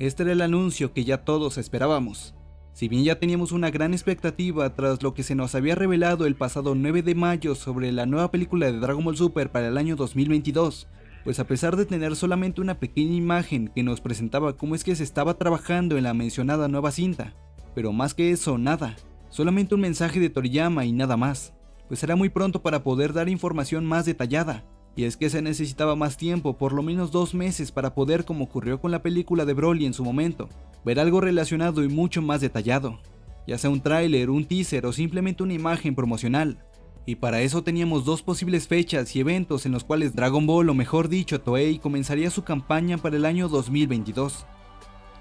Este era el anuncio que ya todos esperábamos. Si bien ya teníamos una gran expectativa tras lo que se nos había revelado el pasado 9 de mayo sobre la nueva película de Dragon Ball Super para el año 2022, pues a pesar de tener solamente una pequeña imagen que nos presentaba cómo es que se estaba trabajando en la mencionada nueva cinta, pero más que eso, nada, solamente un mensaje de Toriyama y nada más, pues era muy pronto para poder dar información más detallada, y es que se necesitaba más tiempo, por lo menos dos meses para poder, como ocurrió con la película de Broly en su momento, ver algo relacionado y mucho más detallado, ya sea un tráiler, un teaser o simplemente una imagen promocional. Y para eso teníamos dos posibles fechas y eventos en los cuales Dragon Ball, o mejor dicho Toei, comenzaría su campaña para el año 2022.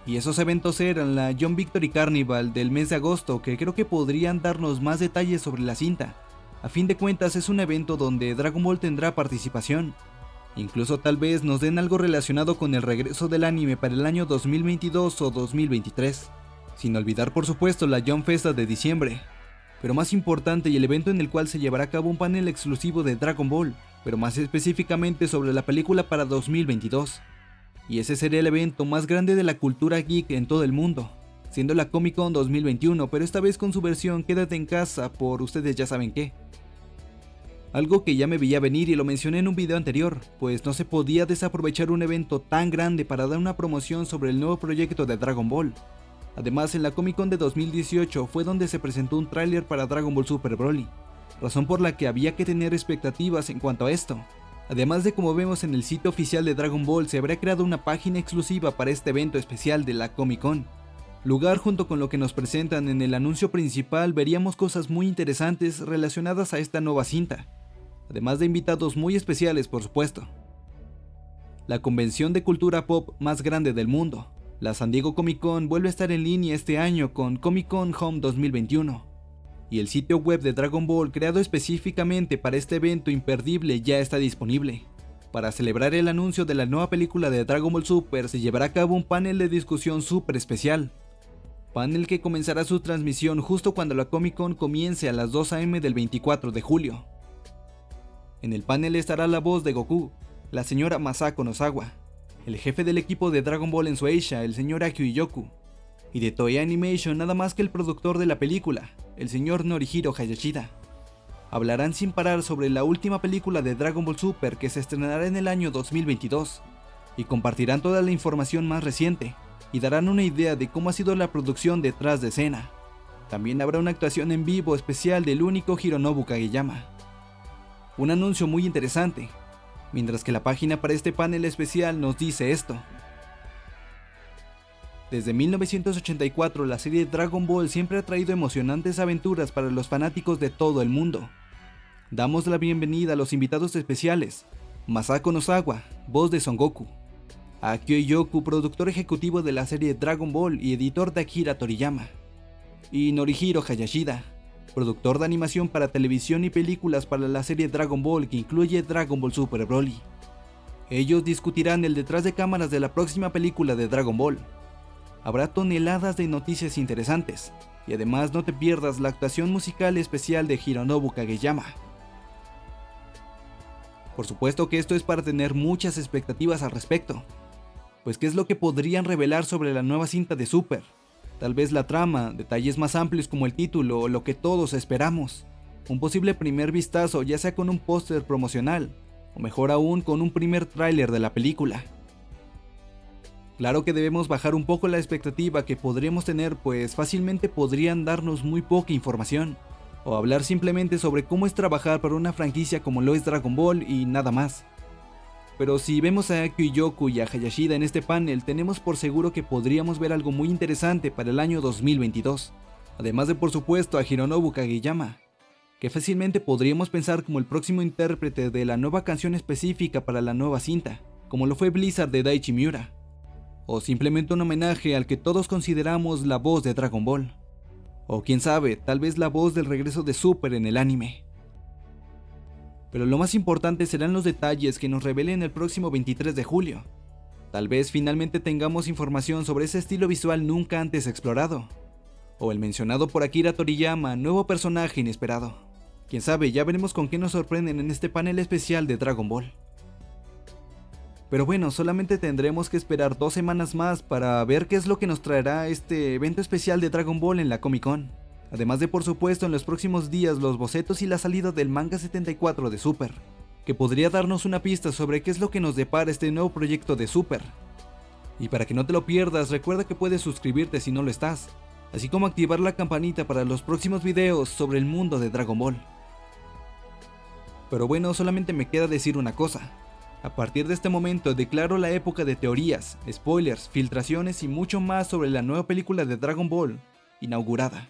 Y esos eventos eran la John Victory Carnival del mes de agosto, que creo que podrían darnos más detalles sobre la cinta. A fin de cuentas es un evento donde Dragon Ball tendrá participación, Incluso tal vez nos den algo relacionado con el regreso del anime para el año 2022 o 2023. Sin olvidar por supuesto la Young Festa de diciembre. Pero más importante y el evento en el cual se llevará a cabo un panel exclusivo de Dragon Ball, pero más específicamente sobre la película para 2022. Y ese sería el evento más grande de la cultura geek en todo el mundo, siendo la Comic Con 2021, pero esta vez con su versión Quédate en casa por ustedes ya saben qué. Algo que ya me veía venir y lo mencioné en un video anterior, pues no se podía desaprovechar un evento tan grande para dar una promoción sobre el nuevo proyecto de Dragon Ball. Además, en la Comic Con de 2018 fue donde se presentó un tráiler para Dragon Ball Super Broly, razón por la que había que tener expectativas en cuanto a esto. Además de como vemos en el sitio oficial de Dragon Ball se habría creado una página exclusiva para este evento especial de la Comic Con. Lugar junto con lo que nos presentan en el anuncio principal veríamos cosas muy interesantes relacionadas a esta nueva cinta, además de invitados muy especiales por supuesto. La convención de cultura pop más grande del mundo, la San Diego Comic Con vuelve a estar en línea este año con Comic Con Home 2021, y el sitio web de Dragon Ball creado específicamente para este evento imperdible ya está disponible. Para celebrar el anuncio de la nueva película de Dragon Ball Super se llevará a cabo un panel de discusión súper especial, panel que comenzará su transmisión justo cuando la Comic Con comience a las 2 am del 24 de julio. En el panel estará la voz de Goku, la señora Masako Nozawa, el jefe del equipo de Dragon Ball en Sueisha, el señor Akio Iyoku, y de Toei Animation nada más que el productor de la película, el señor Norihiro Hayashida. Hablarán sin parar sobre la última película de Dragon Ball Super que se estrenará en el año 2022, y compartirán toda la información más reciente, y darán una idea de cómo ha sido la producción detrás de escena. También habrá una actuación en vivo especial del único Hironobu Kageyama un anuncio muy interesante, mientras que la página para este panel especial nos dice esto. Desde 1984 la serie Dragon Ball siempre ha traído emocionantes aventuras para los fanáticos de todo el mundo. Damos la bienvenida a los invitados especiales, Masako Nozawa, voz de Son Goku, Akio Yoku, productor ejecutivo de la serie Dragon Ball y editor de Akira Toriyama, y Norihiro Hayashida, productor de animación para televisión y películas para la serie Dragon Ball que incluye Dragon Ball Super Broly. Ellos discutirán el detrás de cámaras de la próxima película de Dragon Ball. Habrá toneladas de noticias interesantes, y además no te pierdas la actuación musical especial de Hironobu Kageyama. Por supuesto que esto es para tener muchas expectativas al respecto, pues qué es lo que podrían revelar sobre la nueva cinta de Super, Tal vez la trama, detalles más amplios como el título o lo que todos esperamos. Un posible primer vistazo ya sea con un póster promocional, o mejor aún con un primer tráiler de la película. Claro que debemos bajar un poco la expectativa que podríamos tener pues fácilmente podrían darnos muy poca información, o hablar simplemente sobre cómo es trabajar para una franquicia como lo es Dragon Ball y nada más. Pero si vemos a Akio Yoku y a Hayashida en este panel, tenemos por seguro que podríamos ver algo muy interesante para el año 2022. Además de por supuesto a Hironobu Kageyama, que fácilmente podríamos pensar como el próximo intérprete de la nueva canción específica para la nueva cinta, como lo fue Blizzard de Daichi Miura, o simplemente un homenaje al que todos consideramos la voz de Dragon Ball, o quién sabe, tal vez la voz del regreso de Super en el anime. Pero lo más importante serán los detalles que nos revelen el próximo 23 de julio. Tal vez finalmente tengamos información sobre ese estilo visual nunca antes explorado. O el mencionado por Akira Toriyama, nuevo personaje inesperado. Quién sabe, ya veremos con qué nos sorprenden en este panel especial de Dragon Ball. Pero bueno, solamente tendremos que esperar dos semanas más para ver qué es lo que nos traerá este evento especial de Dragon Ball en la Comic Con. Además de por supuesto en los próximos días los bocetos y la salida del manga 74 de Super, que podría darnos una pista sobre qué es lo que nos depara este nuevo proyecto de Super. Y para que no te lo pierdas, recuerda que puedes suscribirte si no lo estás, así como activar la campanita para los próximos videos sobre el mundo de Dragon Ball. Pero bueno, solamente me queda decir una cosa. A partir de este momento declaro la época de teorías, spoilers, filtraciones y mucho más sobre la nueva película de Dragon Ball, inaugurada.